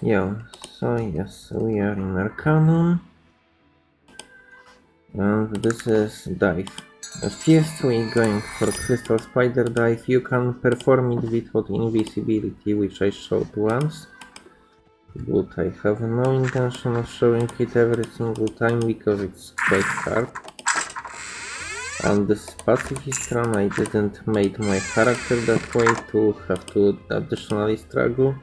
Yeah, so yes, we are in Arcanum. And this is dive. First we going for crystal spider dive. You can perform it without invisibility, which I showed once. But I have no intention of showing it every single time because it's quite hard. And this pacifist run I didn't make my character that way to have to additionally struggle.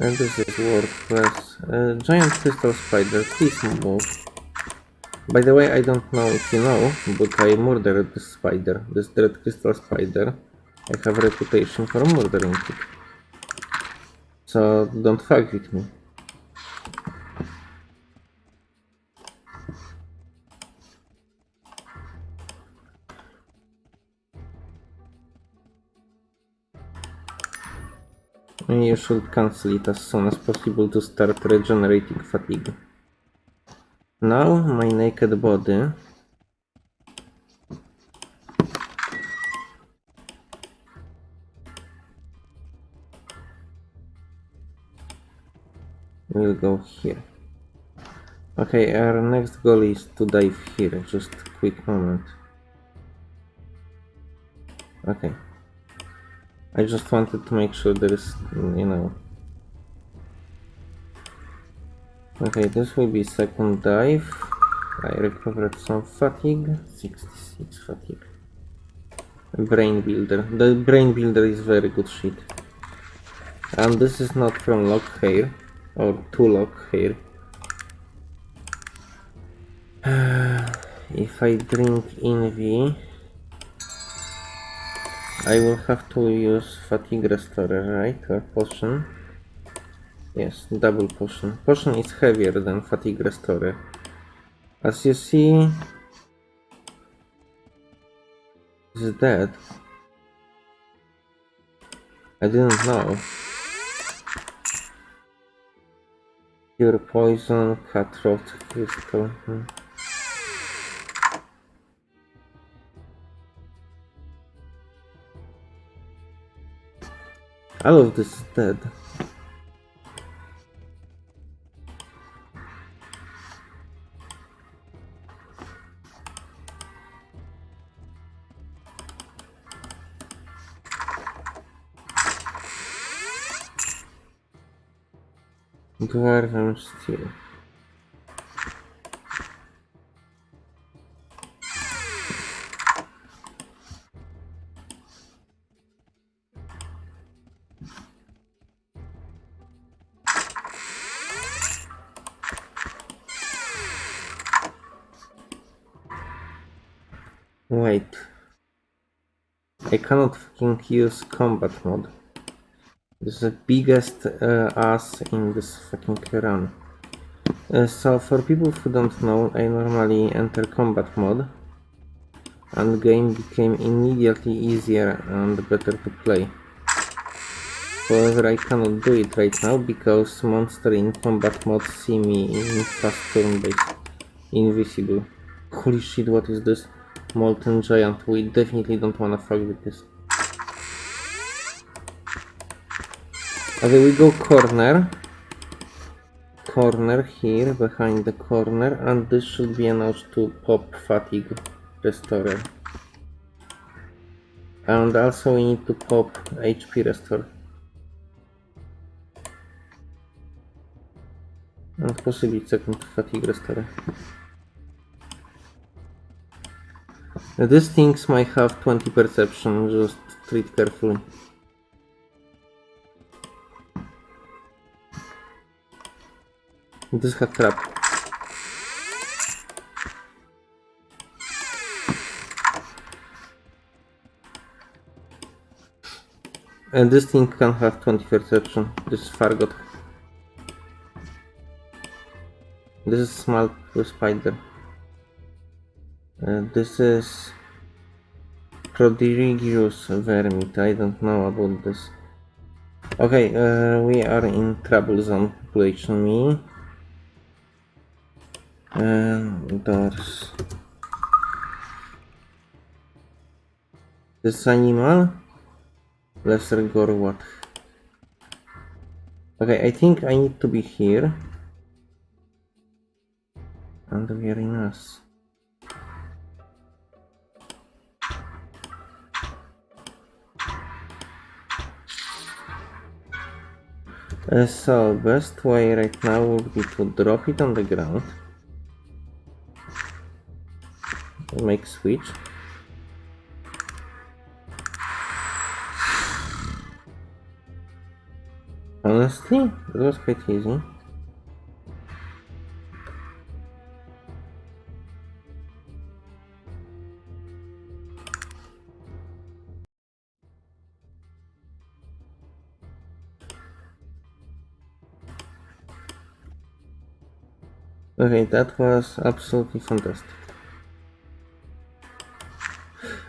And this is WordPress. Uh, giant crystal spider, please move. By the way, I don't know if you know, but I murdered this spider, this dread crystal spider. I have a reputation for murdering it. So don't fuck with me. You should cancel it as soon as possible to start regenerating fatigue. Now my naked body will go here. Okay, our next goal is to dive here, just quick moment. Okay. I just wanted to make sure there is, you know. Okay, this will be second dive. I recovered some fatigue, 66 fatigue. Brain builder. The brain builder is very good shit. And this is not from lock hair or to lock hair. if I drink Envy, I will have to use fatigue restorer, right? Or potion. Yes, double potion. Potion is heavier than fatigue restorer. As you see, is dead. I didn't know. Pure poison, cutthroat crystal. Hmm. All love this is dead. Dwarven steel. Wait. I cannot fucking use combat mode. This is the biggest uh, ass in this fucking run. Uh, so for people who don't know, I normally enter combat mode and game became immediately easier and better to play. However, I cannot do it right now because monster in combat mode see me in fast turn based invisible. Holy shit, what is this? Molten Giant. We definitely don't wanna fuck with this. Okay, we go corner. Corner here, behind the corner, and this should be enough to pop fatigue restorer. And also we need to pop HP restore. And possibly second fatigue restorer. These things might have 20 perception, just treat carefully. This has trap. And this thing can have 20 perception. This is Fargot. This is small spider. Uh, this is prodigious vermit. I don't know about this. Okay, uh, we are in trouble zone population me. And doors. This animal Lesser Gorwat. Okay, I think I need to be here. And we are in us. Uh, so, best way right now would be to drop it on the ground. Make switch. Honestly, it was quite easy. Okay, that was absolutely fantastic.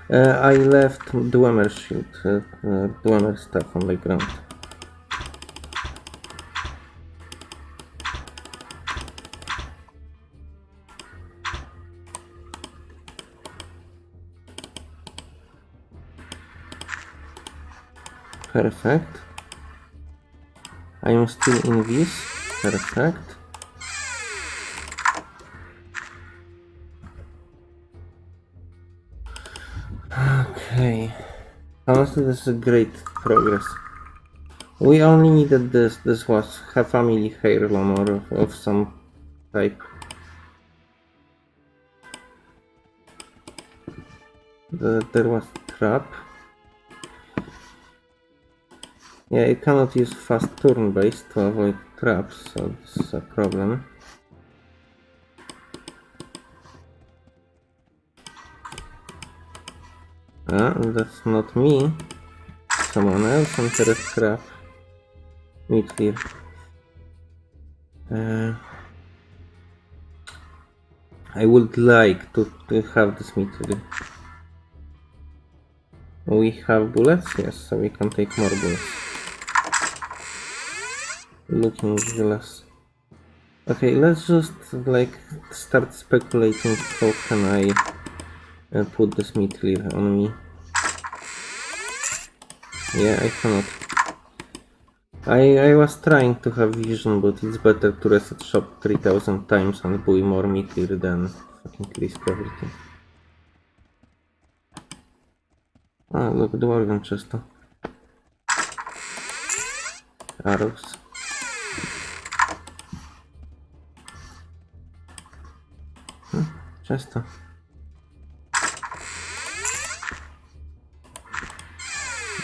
Uh, I left Dwemer shield, uh, uh, Dwemer stuff on the ground. Perfect. I am still in this. Perfect. Honestly, this is a great progress. We only needed this. This was a family heirloom or of, of some type. The, there was trap. Yeah, you cannot use fast turn based to avoid traps, so this is a problem. Ah, that's not me. Someone else on entered trap. Meet here. Uh, I would like to, to have this meat here. We have bullets? Yes, so we can take more bullets. Looking glass. Okay, let's just like start speculating how can I uh, put this meat clear on me. Yeah, I cannot. I, I was trying to have vision, but it's better to reset shop 3000 times and buy more meat clear than fucking risk everything. Ah, look, dwarven chest. Arrows. Hmm, chest.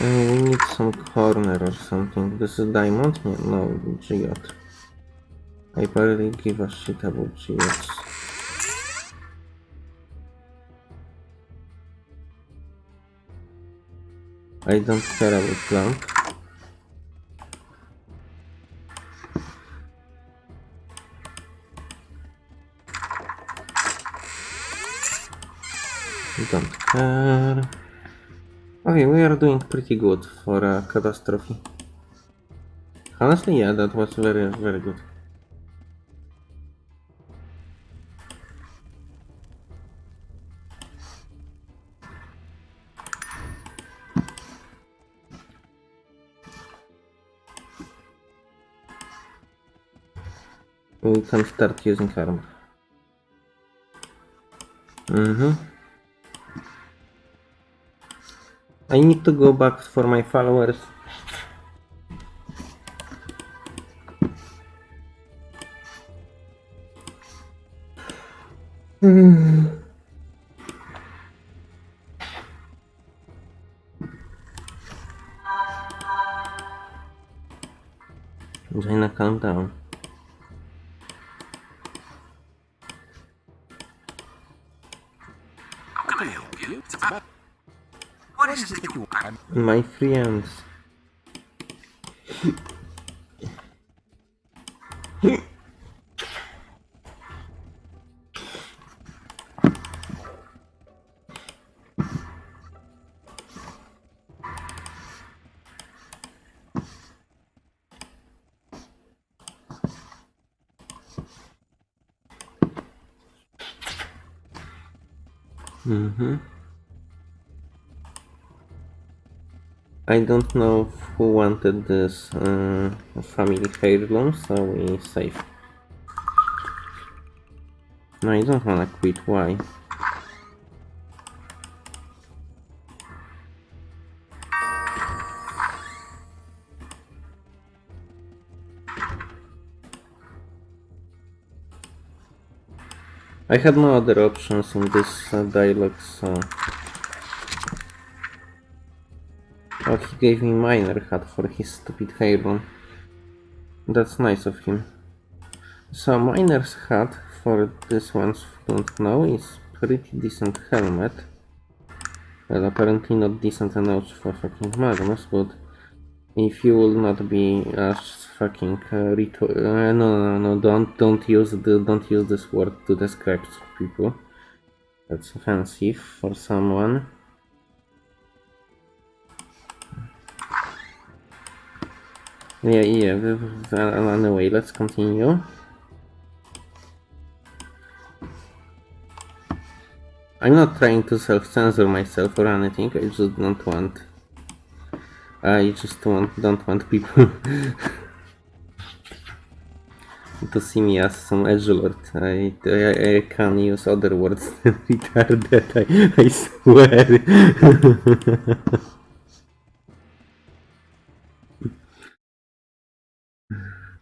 We need some corner or something. This is diamond? No, geode. I barely give a shit about geodes. I don't care about lamp. Doing pretty good for a catastrophe. Honestly, yeah, that was very, very good. We can start using armor. Mm-hmm. I need to go back for my followers. Jayna, hmm. My friends. Mm-hmm. I don't know who wanted this uh, family heirloom, so we save. No, I don't wanna quit, why? I had no other options in this uh, dialogue, so... Oh, he gave me miner hat for his stupid heirloom. That's nice of him. So miner's hat for this ones who don't know is pretty decent helmet. Well, apparently not decent enough for fucking Magnus, but if you will not be as fucking uh, reto- uh, no, no, no, don't, don't use the, don't use this word to describe people. That's offensive for someone. Yeah, yeah, anyway, let's continue. I'm not trying to self-censor myself or anything, I just don't want... I just want, don't want people to see me as some edgelord. I, I, I can use other words than retarded, I, I swear.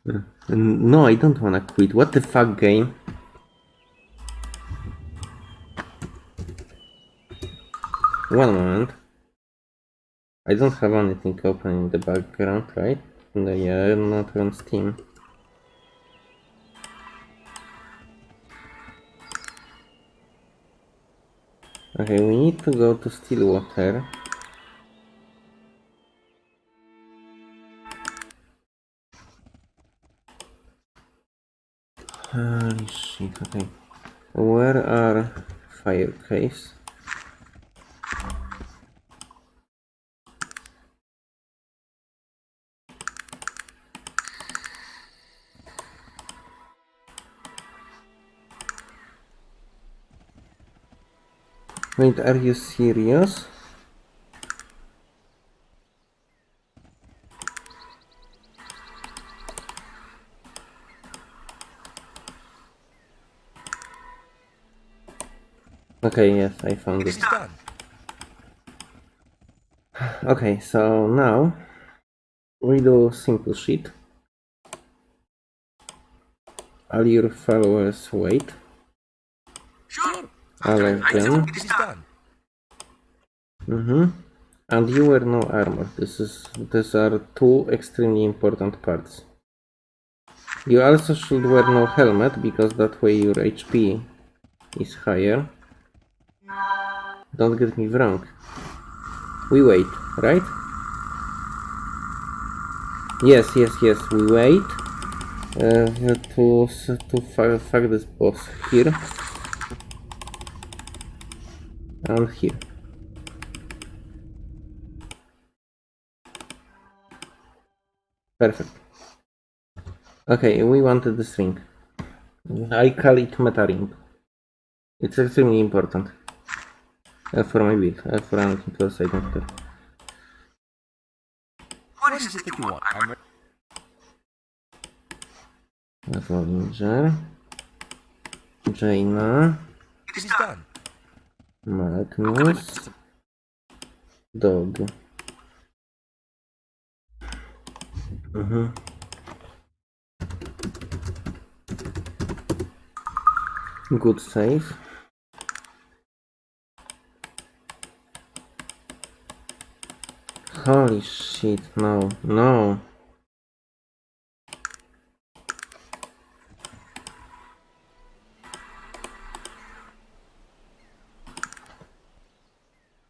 Uh, no, I don't wanna quit. What the fuck game? One moment. I don't have anything open in the background, right? No, yeah, uh, not on Steam. Okay, we need to go to Stillwater. Holy shit, okay. Where are fire caves? Wait, are you serious? Okay, yes, I found It it. is done. Okay, so now we do simple shit. All your followers wait. Sure. All of them. It is done. Mm-hmm. And you wear no armor. This is these are two extremely important parts. You also should wear no helmet because that way your HP is higher. Don't get me wrong. We wait, right? Yes, yes, yes. We wait uh, to to fuck this boss here and here. Perfect. Okay, we wanted this ring. I call it meta ring. It's extremely important. Uh, for my build, uh, for anything else I don't care. What is it that you want? I'm Avenger. Jayna. It is done. Magnus. Dog. Mhm. Good save. Holy shit, no, no.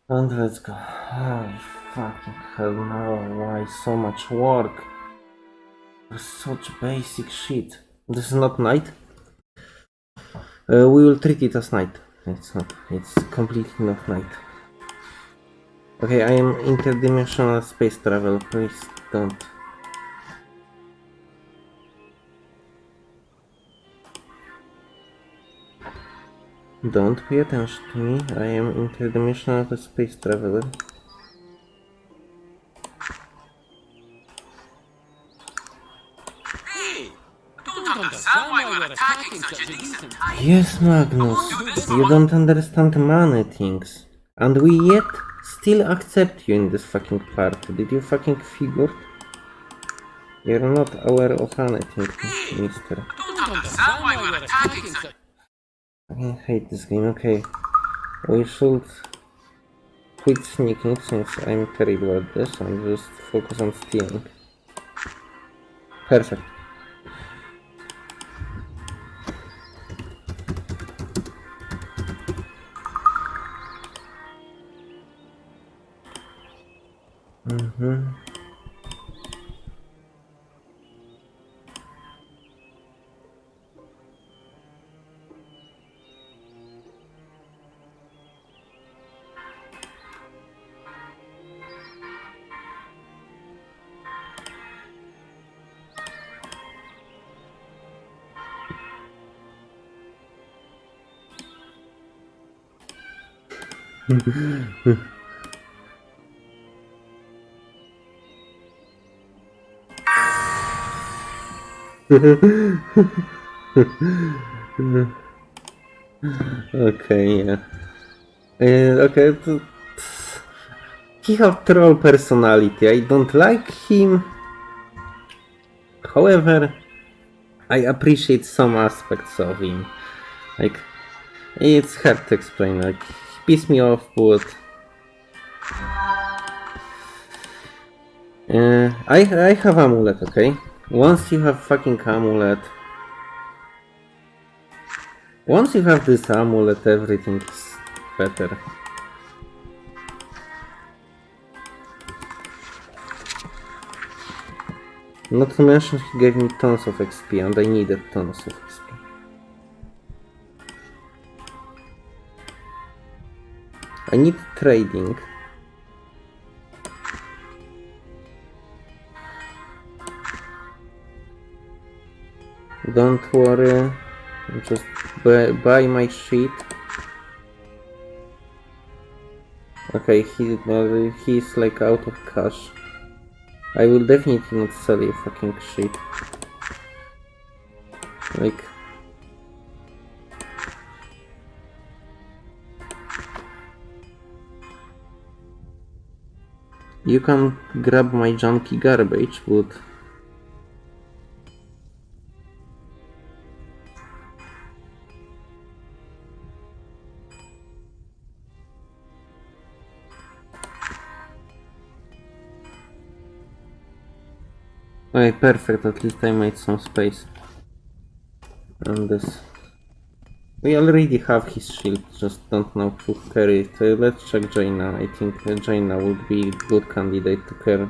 And let's go. Oh, fucking hell no, why so much work? For such basic shit. This is not night. Uh, we will treat it as night. It's not, it's completely not night. Okay, I am interdimensional space travel, please don't. Don't pay attention to me, I am interdimensional space traveler. Yes, Magnus, you don't understand many things. And we yet still accept you in this fucking party. Did you fucking figure? You're not aware of anything, mister. I hate this game, okay. We should quit sneaking since I'm terrible at this and just focus on stealing. Perfect. 를 Okay, yeah. Uh, okay, he have troll personality. I don't like him. However, I appreciate some aspects of him. Like, it's hard to explain. Like, he pissed me off, but uh, I I have amulet. Okay, once you have fucking amulet. Once you have this amulet, everything is better. Not to mention he gave me tons of XP and I needed tons of XP. I need trading. Don't worry, just buy, buy my shit. Okay, he uh, he's like out of cash. I will definitely not sell you fucking shit. Like You can grab my junky garbage, but Okay, perfect, at least I made some space. And this. We already have his shield, just don't know who carry it. Uh, let's check Jayna. I think uh, Jayna would be good candidate to carry.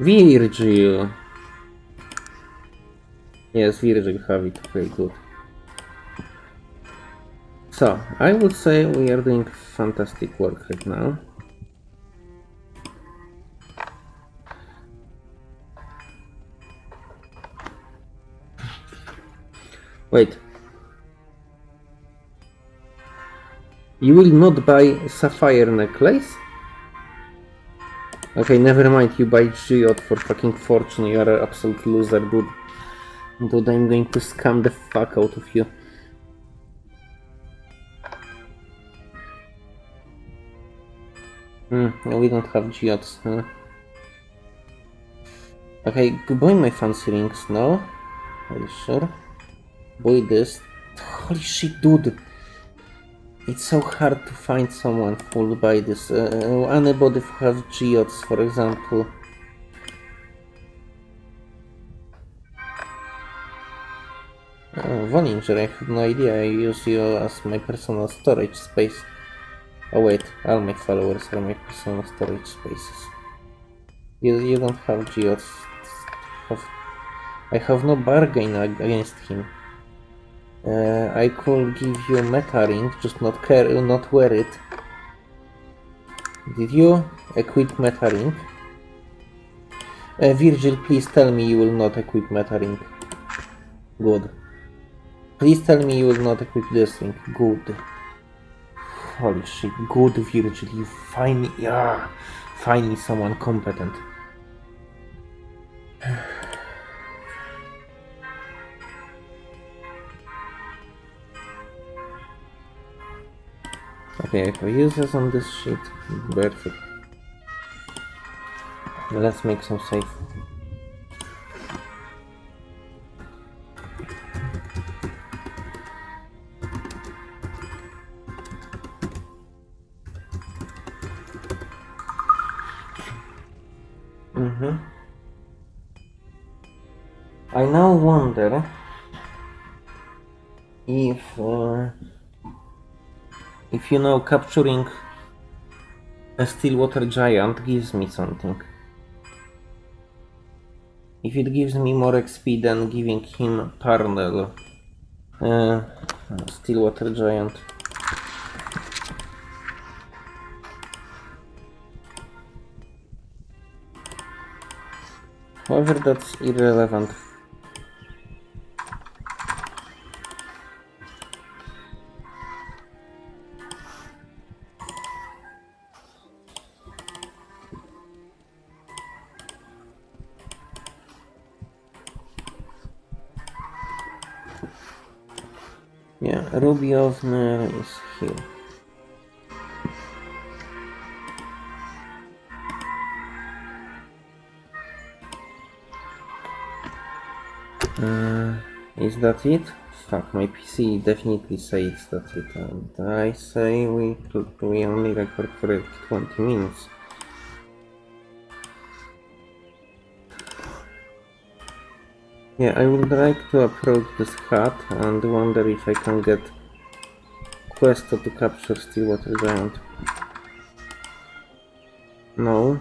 Virgil! Yes, Virgil have it, very good. So, I would say we are doing fantastic work right now. Wait. You will not buy sapphire necklace? Okay, never mind, you buy geode for fucking fortune, you are an absolute loser, dude. Dude, I'm going to scam the fuck out of you. Hmm, we don't have geodes, huh? Okay, buy my fancy rings now. Are you sure? Boy, this. Holy shit, dude! It's so hard to find someone who will buy this. Uh, anybody who has geodes, for example. Oh, Vollinger, I have no idea. I use you as my personal storage space. Oh wait, all my followers are my personal storage spaces. You, you don't have geodes. I have no bargain against him. Uh, I could give you meta ring, just not care, not wear it. Did you equip meta ring? Uh, Virgil, please tell me you will not equip meta ring. Good. Please tell me you will not equip this ring. Good. Holy shit, good Virgil, you finally, yeah, finally someone competent. Okay, I have users on this sheet. Perfect. Let's make some safe. Mm-hmm. I now wonder if uh, if you know capturing a Stillwater Giant gives me something. If it gives me more XP than giving him Parnell. Uh, Stillwater Giant. However, that's irrelevant. Ruby Osmer is here. Uh, is that it? Fuck, my PC definitely says that's it. And I say we we only record for 20 minutes. Yeah, I would like to approach this hut and wonder if I can get Questo to capture Stillwater Giant. No.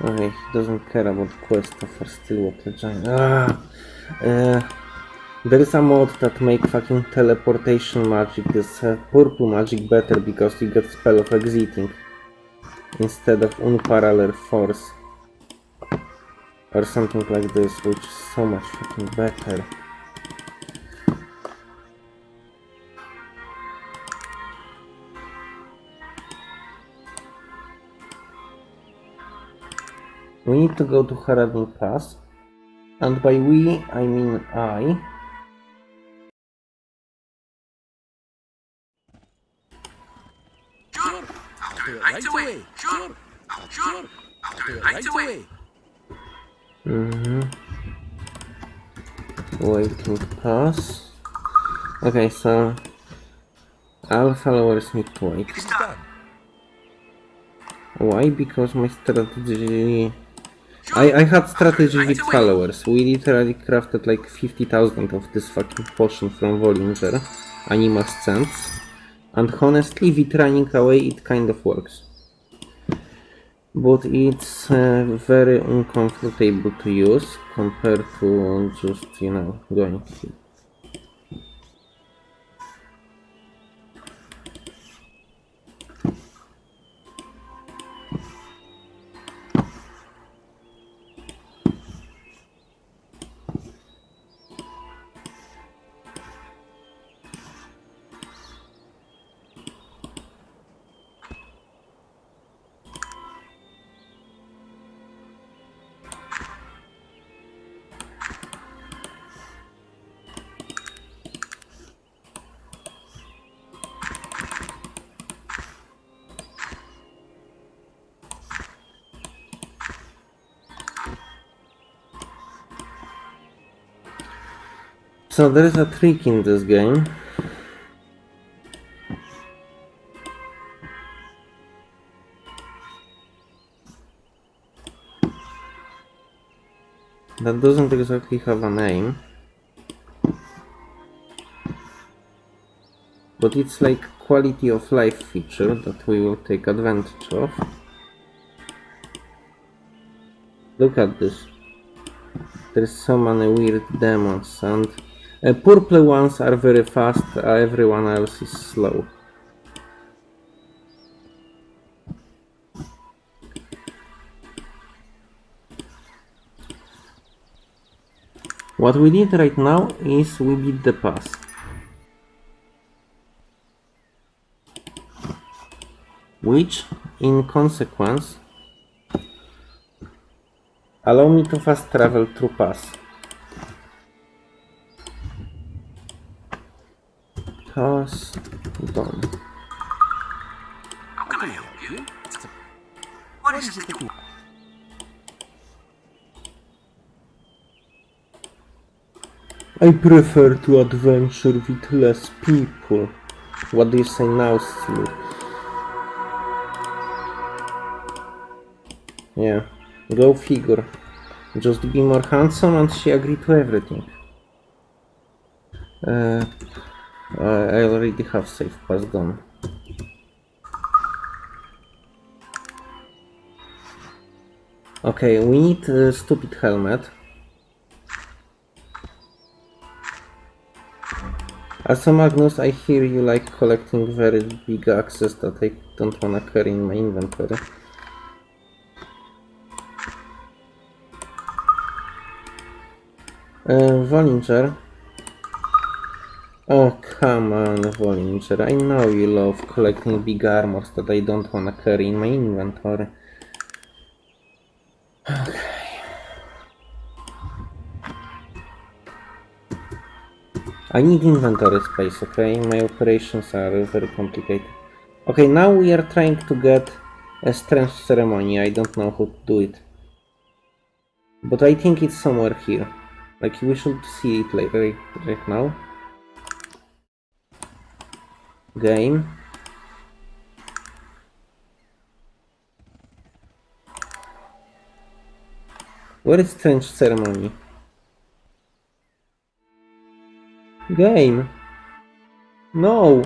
Okay, he doesn't care about Questo for Stillwater Giant. Ah! Uh, there is a mod that make fucking teleportation magic, this uh, purple magic better because you get spell of exiting instead of unparalleled force or something like this, which is so much fucking better. We need to go to Haradin Pass, and by we, I mean I. Sure. I'll do it right away. Sure. Sure. I'll do it right away. Mm-hmm. Waiting pass. Okay, so all followers need to wait. Why? Because my strategy... I, I had strategy with followers. We literally crafted like 50,000 of this fucking potion from Vollinger. Anima Scents. And honestly, with running away, it kind of works. But it's uh, very uncomfortable to use compared to just, you know, going here. So there is a trick in this game. That doesn't exactly have a name. But it's like quality of life feature that we will take advantage of. Look at this. There's so many weird demons and uh, purple ones are very fast, uh, everyone else is slow. What we need right now is we beat the pass. Which, in consequence, allow me to fast travel through pass. Pass can I help you? What is it that you... I prefer to adventure with less people. What do you say now, Steve? Yeah, go figure. Just be more handsome and she agreed to everything. Uh, uh, I already have safe pass gone. Okay, we need a stupid helmet. Also Magnus, I hear you like collecting very big axes that I don't wanna carry in my inventory. Uh, Vollinger. Oh, come on, Vollinger. I know you love collecting big armors that I don't wanna carry in my inventory. I need inventory space, okay? My operations are very complicated. Okay, now we are trying to get a strange ceremony. I don't know how to do it. But I think it's somewhere here. Like, we should see it right, right now. Game. Where is strange ceremony? Game. No.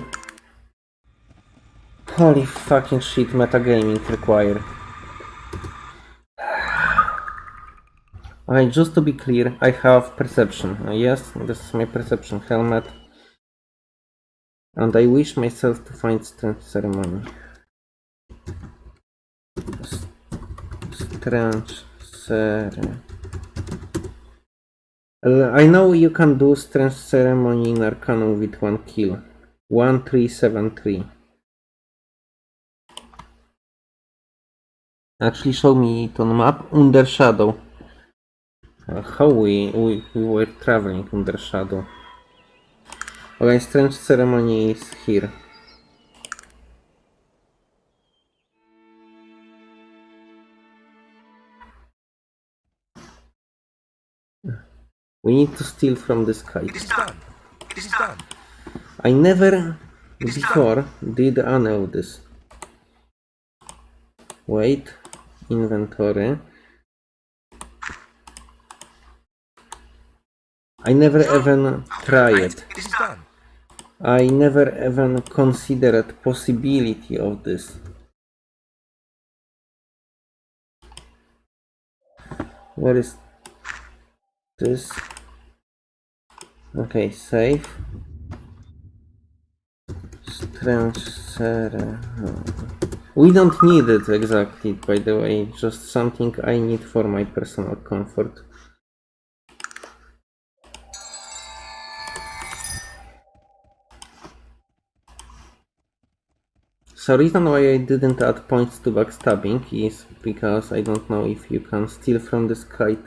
Holy fucking shit, metagaming required. Okay, just to be clear, I have perception. Yes, this is my perception helmet. And I wish myself to find strange ceremony. Strange ceremony. I know you can do strange ceremony in Arcanum with one kill. 1373. Actually show me it on map under shadow. Uh, how we, we, we were traveling under shadow. Okay, strange ceremony is here. We need to steal from the sky. It is done. It is done. I never before did any of this. Wait, inventory. I never even tried. It is done. I never even considered possibility of this. What is this? Okay, save. Strange uh, We don't need it exactly, by the way, just something I need for my personal comfort. So reason why I didn't add points to backstabbing is because I don't know if you can steal from this kite.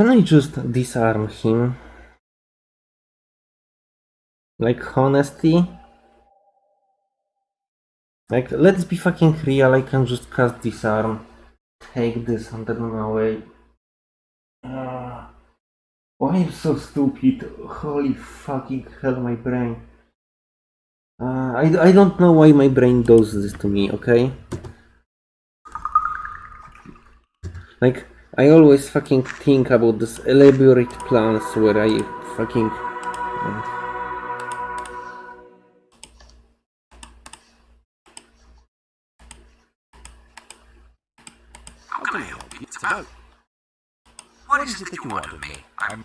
Can I just disarm him? Like honesty? Like let's be fucking real, I can just cast disarm. Take this under my away. Ah, why am so stupid? Holy fucking hell my brain. Uh, I, I don't know why my brain does this to me, okay? Like, I always fucking think about this elaborate plans where I fucking... How can I help you? It's about. What is it that you want of me? I'm.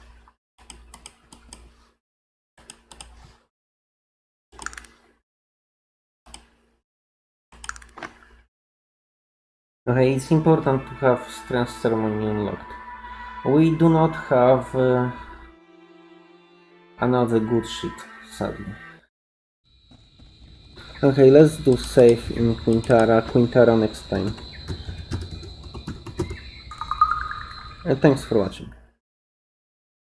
Okay, it's important to have Strength Ceremony unlocked. We do not have uh, another good shit, sadly. Okay, let's do safe in Quintara. Quintara next time. And thanks for watching.